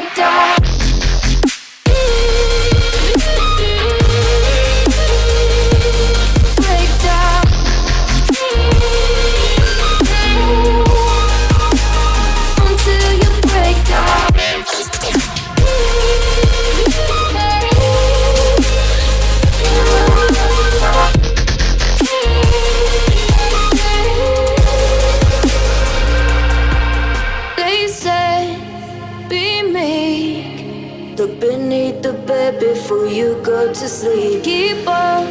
break down Look beneath the bed before you go to sleep. Keep on,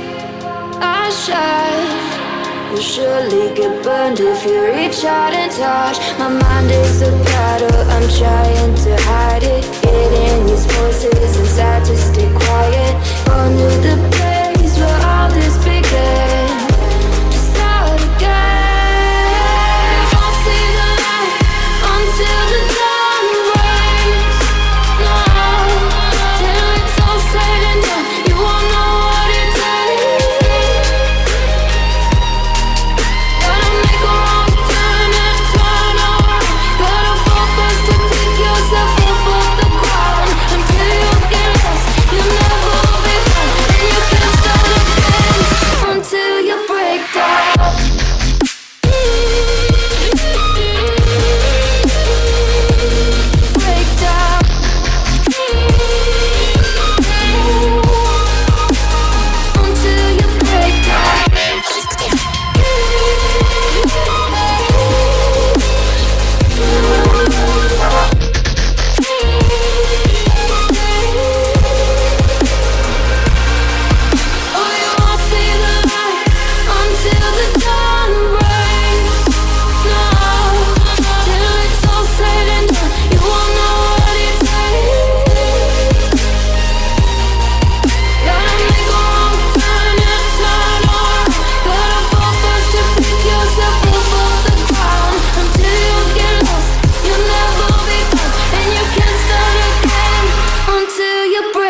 I shine. You'll surely get burned if you reach out and touch. My mind is a battle, I'm trying to hide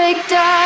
break down